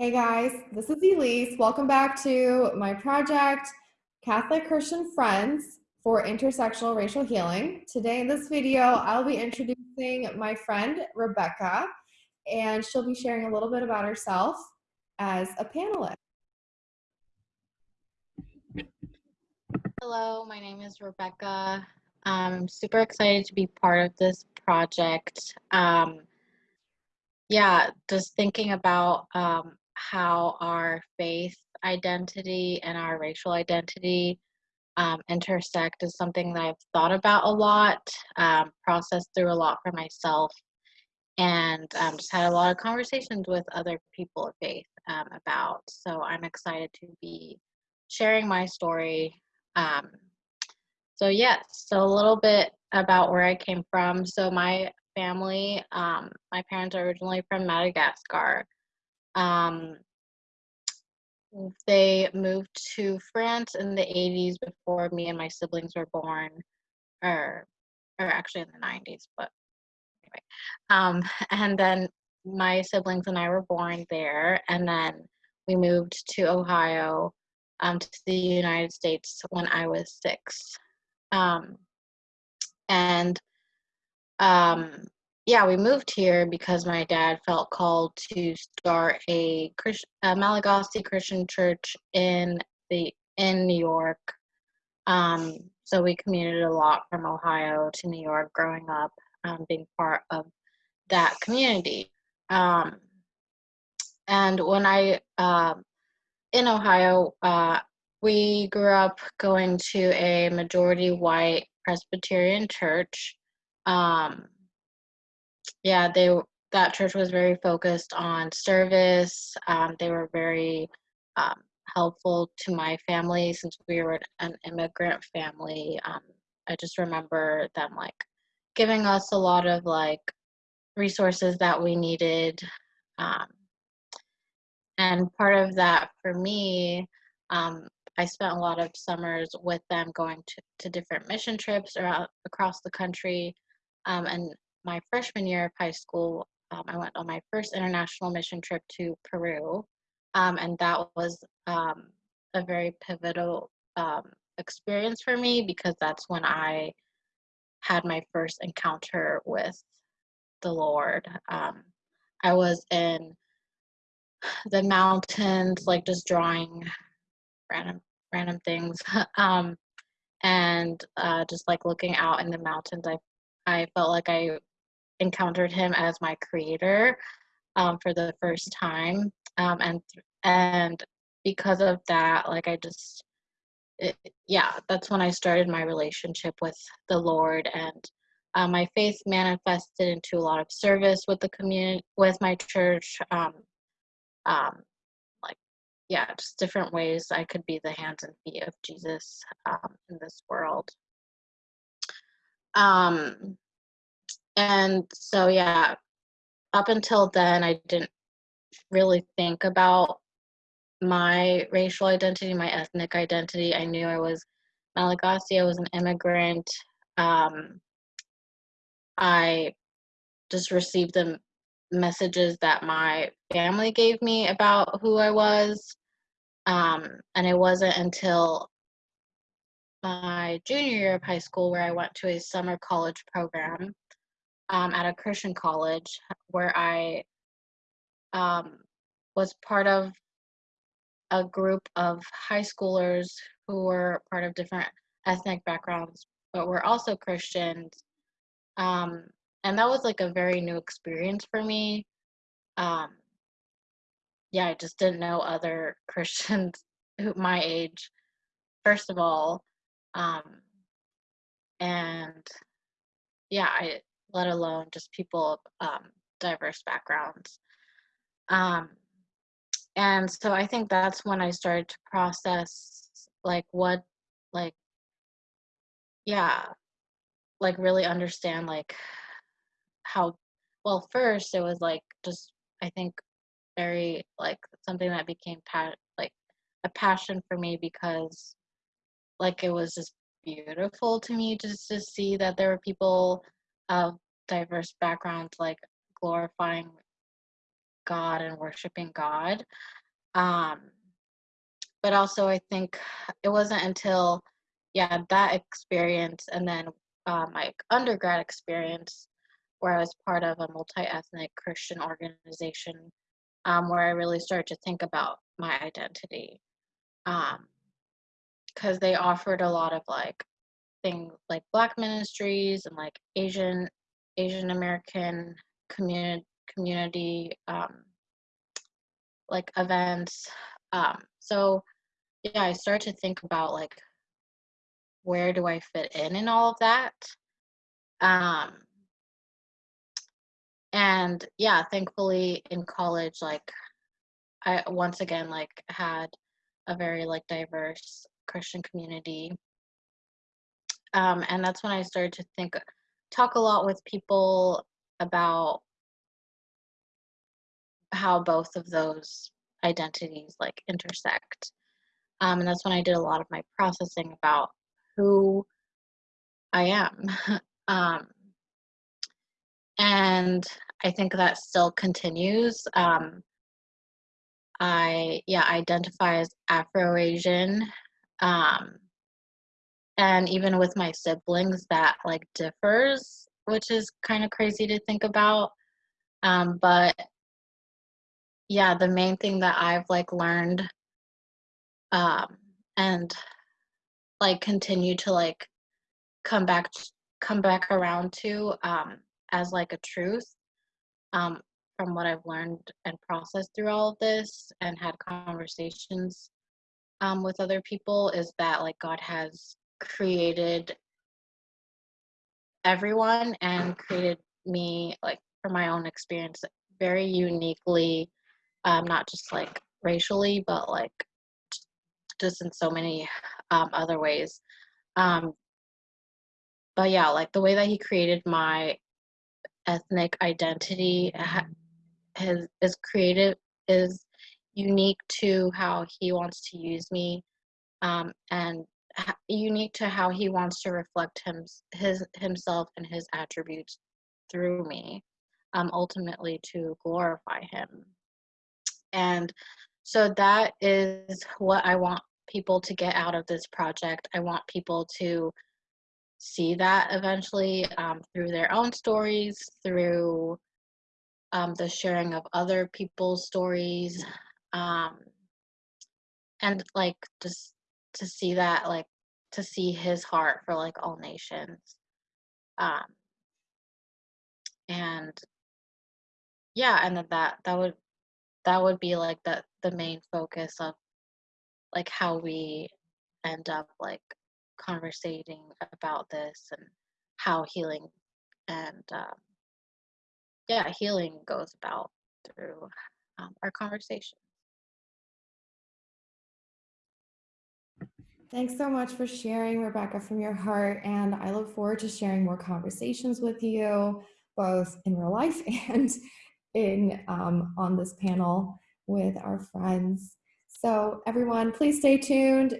Hey guys, this is Elise. Welcome back to my project, Catholic Christian Friends for Intersectional Racial Healing. Today in this video, I'll be introducing my friend, Rebecca, and she'll be sharing a little bit about herself as a panelist. Hello, my name is Rebecca. I'm super excited to be part of this project. Um, yeah, just thinking about um, how our faith identity and our racial identity um, intersect is something that I've thought about a lot, um, processed through a lot for myself, and um, just had a lot of conversations with other people of faith um, about. So I'm excited to be sharing my story. Um, so, yes, so a little bit about where I came from. So, my family, um, my parents are originally from Madagascar. Um, they moved to France in the 80s before me and my siblings were born, or, or actually in the 90s, but anyway. Um, and then my siblings and I were born there, and then we moved to Ohio, um, to the United States when I was six. Um, and um, yeah, we moved here because my dad felt called to start a, Christ, a Malagasy Christian church in the in New York. Um, so we commuted a lot from Ohio to New York growing up, um, being part of that community. Um, and when I uh, in Ohio, uh, we grew up going to a majority white Presbyterian church. Um, yeah, they that church was very focused on service. Um, they were very um, helpful to my family since we were an immigrant family. Um, I just remember them like giving us a lot of like resources that we needed. Um, and part of that for me, um, I spent a lot of summers with them going to, to different mission trips around across the country. Um, and my freshman year of high school, um, I went on my first international mission trip to Peru, um, and that was um, a very pivotal um, experience for me because that's when I had my first encounter with the Lord. Um, I was in the mountains, like just drawing random random things, um, and uh, just like looking out in the mountains. I I felt like I encountered him as my creator um, for the first time. Um, and and because of that like i just it, yeah that's when i started my relationship with the lord. And uh, my faith manifested into a lot of service with the community with my church. Um, um, like yeah just different ways i could be the hands and feet of jesus um, in this world. Um and so yeah up until then i didn't really think about my racial identity my ethnic identity. I knew i was malagasy i was an immigrant um, i just received the messages that my family gave me about who i was um, and it wasn't until my junior year of high school where i went to a summer college program um, at a Christian college where I um, was part of a group of high schoolers who were part of different ethnic backgrounds, but were also Christians. Um, and that was like a very new experience for me. Um, yeah, I just didn't know other Christians my age, first of all. Um, and yeah, I let alone just people of um, diverse backgrounds. Um, and so I think that's when I started to process like what, like, yeah, like really understand like how, well, first it was like just, I think, very like something that became pa- like a passion for me because like it was just beautiful to me just to see that there were people of diverse backgrounds like glorifying God and worshiping God. Um, but also, I think it wasn't until, yeah, that experience and then uh, my undergrad experience where I was part of a multi ethnic Christian organization um, where I really started to think about my identity. Because um, they offered a lot of like things like Black ministries and like Asian Asian American community community um, like events. Um, so yeah, I started to think about like where do I fit in in all of that. Um, and yeah, thankfully in college, like I once again like had a very like diverse Christian community. Um, and that's when I started to think, talk a lot with people about how both of those identities like intersect. Um, and that's when I did a lot of my processing about who I am. um, and I think that still continues. Um, I yeah identify as Afro-Asian, um, and even with my siblings, that like differs, which is kind of crazy to think about. Um, but yeah, the main thing that I've like learned um, and like continue to like come back come back around to um, as like a truth um, from what I've learned and processed through all of this and had conversations um, with other people is that like God has created everyone and created me like from my own experience very uniquely um, not just like racially, but like just in so many um, other ways. Um, but yeah, like the way that he created my ethnic identity has, is creative, is unique to how he wants to use me, um, and unique to how he wants to reflect him, his himself and his attributes through me, um, ultimately to glorify him. And so that is what I want people to get out of this project. I want people to see that eventually um, through their own stories, through um, the sharing of other people's stories, um, and like just to see that, like to see his heart for like all nations. Um, and yeah, and then that that would that would be like the the main focus of like how we end up like conversating about this and how healing and um, yeah healing goes about through um, our conversation Thanks so much for sharing, Rebecca, from your heart. And I look forward to sharing more conversations with you, both in real life and in um, on this panel with our friends. So everyone, please stay tuned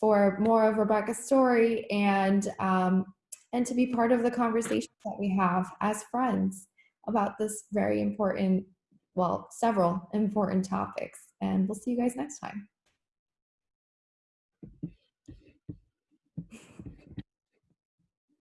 for more of Rebecca's story and um, and to be part of the conversation that we have as friends about this very important, well, several important topics. And we'll see you guys next time.